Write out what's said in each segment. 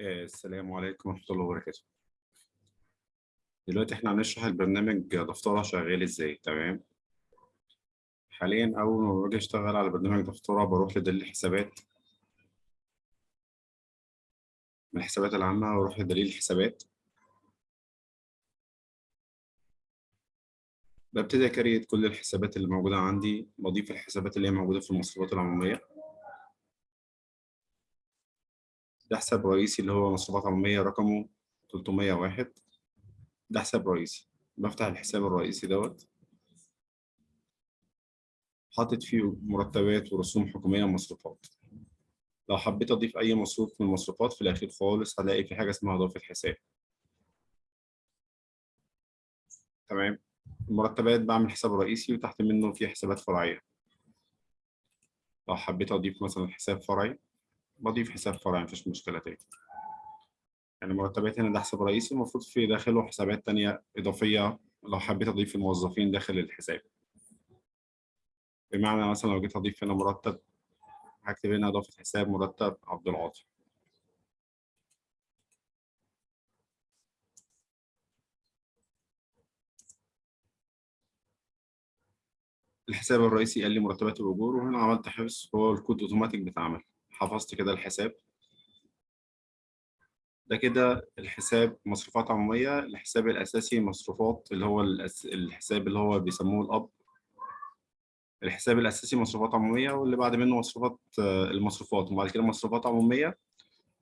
آه، السلام عليكم ورحمة الله وبركاته. دلوقتي إحنا هنشرح البرنامج دفترة شغال إزاي تمام؟ حاليا أول ما باجي أشتغل على برنامج دفترة بروح لدليل الحسابات من الحسابات العامة بروح لدليل الحسابات ببتدي أكريت كل الحسابات اللي موجودة عندي بضيف الحسابات اللي هي موجودة في المصروفات العمومية ده حساب رئيسي اللي هو مصروفات عمومية رقمه 301 ده حساب رئيسي. بفتح الحساب الرئيسي دوت. حاطط فيه مرتبات ورسوم حكومية ومصروفات لو حبيت أضيف أي مصروف من المصروفات في الأخير خالص هلاقي في حاجة اسمها إضافة حساب. تمام؟ المرتبات بعمل حساب رئيسي وتحت منه في حسابات فرعية. لو حبيت أضيف مثلا حساب فرعي بضيف حساب فرعي مفيش مشكلة تاني. يعني مرتبات هنا ده حساب رئيسي المفروض في داخله حسابات تانية إضافية لو حبيت أضيف الموظفين داخل الحساب. بمعنى مثلا لو جيت أضيف هنا مرتب هكتب هنا إضافة حساب مرتب عبد العاطي. الحساب الرئيسي قال لي مرتبات الأجور وهنا عملت حفظ هو الكود أوتوماتيك بيتعمل حفظت كده الحساب ده كده الحساب مصروفات عمومية الحساب الأساسي مصروفات اللي هو. الحساب اللي هو بيسموه الأب الحساب الأساسي مصروفات عمومية واللي بعد منه مصروفات المصروفات وبعد كده مصروفات عمومية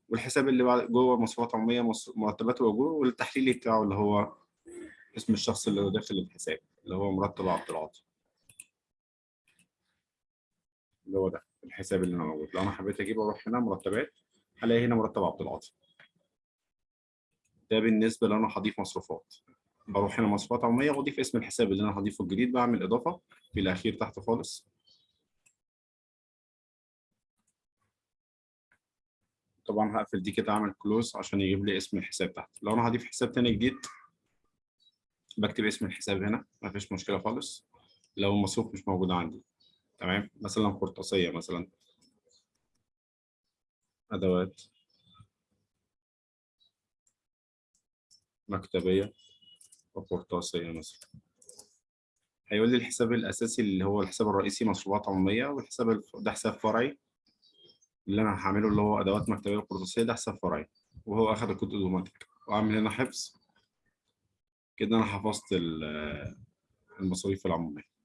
والحساب اللي بعد جوه مصروفات عمومية. مرتبات وأجور والتحليلي بتاعه اللي هو اسم الشخص اللي داخل الحساب اللي هو مرتب عبد العاطي اللي هو ده الحساب اللي أنا موجود. لو أنا حبيت أجيب أروح هنا مرتبات هلاقي هنا مرتب عبد العاطي. ده بالنسبة لو أنا هضيف مصروفات. بروح هنا مصروفات عمومية وأضيف اسم الحساب اللي أنا هضيفه الجديد بعمل إضافة في الأخير تحت خالص. طبعا هقفل دي كده أعمل كلوز عشان يجيب لي اسم الحساب تحت. لو أنا هضيف حساب تاني جديد بكتب اسم الحساب هنا مفيش مشكلة خالص. لو المصروف مش موجود عندي. تمام؟ مثلا قرطاسية مثلا. أدوات. مكتبية وقرطاسية مثلا. هيقول لي الحساب الأساسي اللي هو الحساب الرئيسي مصروفات عمومية والحساب الف... ده حساب فرعي. اللي أنا هعمله اللي هو أدوات مكتبية وقرطاسية ده حساب فرعي. وهو أخد الكود أوتوماتيك. وأعمل هنا حفظ. كده أنا حفظت المصاريف العمومية.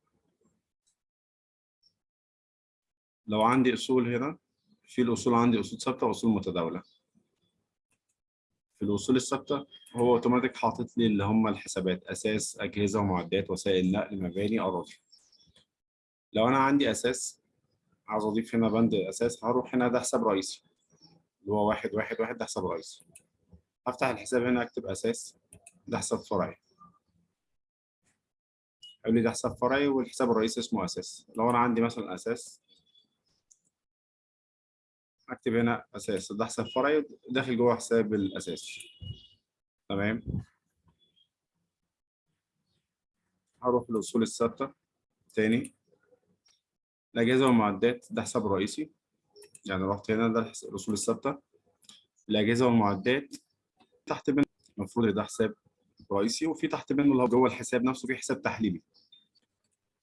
لو عندي أصول هنا في الأصول عندي أصول ثابتة وأصول متداولة. في الأصول الثابتة هو أوتوماتيك حاطط لي اللي هم الحسابات أساس أجهزة ومعدات وسائل نقل مباني أراضي. لو أنا عندي أساس عاوز أضيف هنا بند أساس هروح هنا ده حساب رئيسي. اللي هو واحد واحد واحد ده حساب رئيسي. هفتح الحساب هنا أكتب أساس ده حساب فرعي. يقول لي ده حساب فرعي والحساب الرئيسي اسمه أساس. لو أنا عندي مثلا أساس اكتب هنا أساس. ده حساب فرعي داخل جوه حساب الأساس. تمام؟ هروح للاصول الثابته تاني. الأجهزة والمعدات ده حساب رئيسي. يعني رحت هنا ده الأصول الثابته الأجهزة والمعدات تحت منه المفروض ده حساب رئيسي وفي تحت منه اللي هو جوه الحساب نفسه في حساب تحليلي.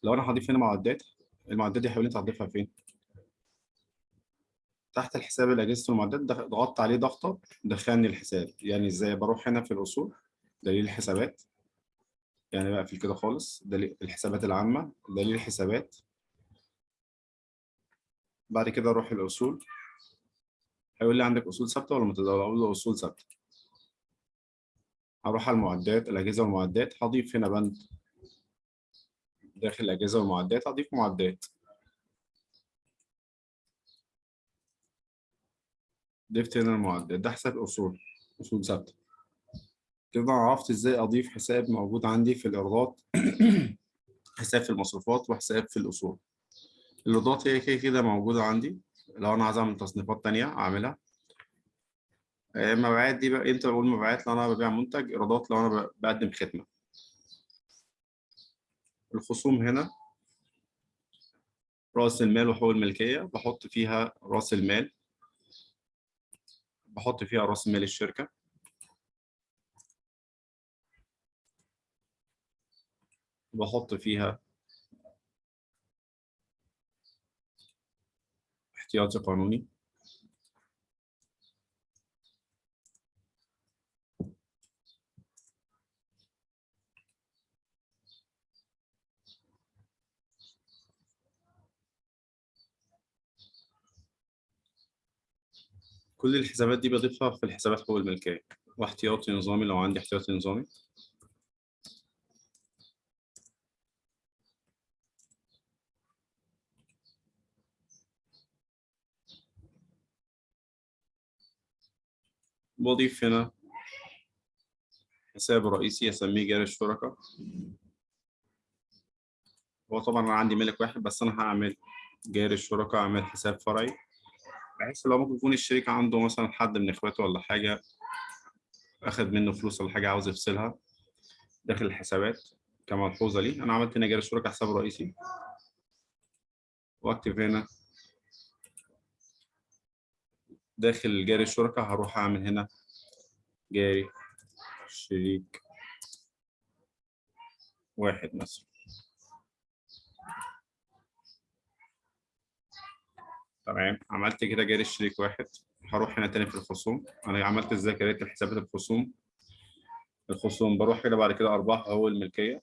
لو أنا هضيف هنا معدات المعدات دي حاولت اضيفها فين؟ تحت الحساب الأجهزة والمعدات ضغطت عليه ضغطة دخلني الحساب. يعني إزاي بروح هنا في الأصول؟ دليل الحسابات. يعني بقفل كده خالص. دليل الحسابات العامة دليل الحسابات. بعد كده أروح الأصول. هيقول لي عندك أصول ثابتة ولا متداولة؟ أقول له أصول ثابتة. هروح على المعدات الأجهزة والمعدات. هضيف هنا بند داخل الأجهزة والمعدات هضيف معدات. ضفت هنا المعدات ده حساب أصول أصول ثابتة. كده عرفت إزاي أضيف حساب موجود عندي في الإيرادات؟ حساب في المصروفات وحساب في الأصول. الإيرادات هي كده كده موجودة عندي. لو أنا عايز أعمل تصنيفات تانية أعملها. المبيعات دي بقى إمتى بقول مبيعات؟ لو أنا ببيع منتج إيرادات لو أنا بقدم خدمة. الخصوم هنا. رأس المال وحقوق الملكية بحط فيها رأس المال. بحط فيها راس مال الشركة. بحط فيها احتياطي قانوني. كل الحسابات دي بضيفها في الحسابات حقوق الملكية. واحتياطي نظامي لو عندي احتياطي نظامي. بضيف هنا حساب رئيسي أسميه جاري الشركاء هو طبعا أنا عندي ملك واحد بس أنا هعمل جاري الشركاء أعمل حساب فرعي. بحيث لو ممكن يكون الشريك عنده مثلا حد من إخواته ولا حاجة اخد منه فلوس ولا حاجة عاوز يفصلها داخل الحسابات كملحوظه لي. أنا عملت هنا جاري الشركاء حساب رئيسي. وأكتب هنا داخل جاري الشركاء هروح أعمل هنا جاري شريك واحد مثلا. تمام. عملت كده جاري الشريك واحد. هروح هنا تاني في الخصوم. أنا عملت إزاي كريت حسابات الخصوم؟ الخصوم بروح كده بعد كده أرباح أو الملكيه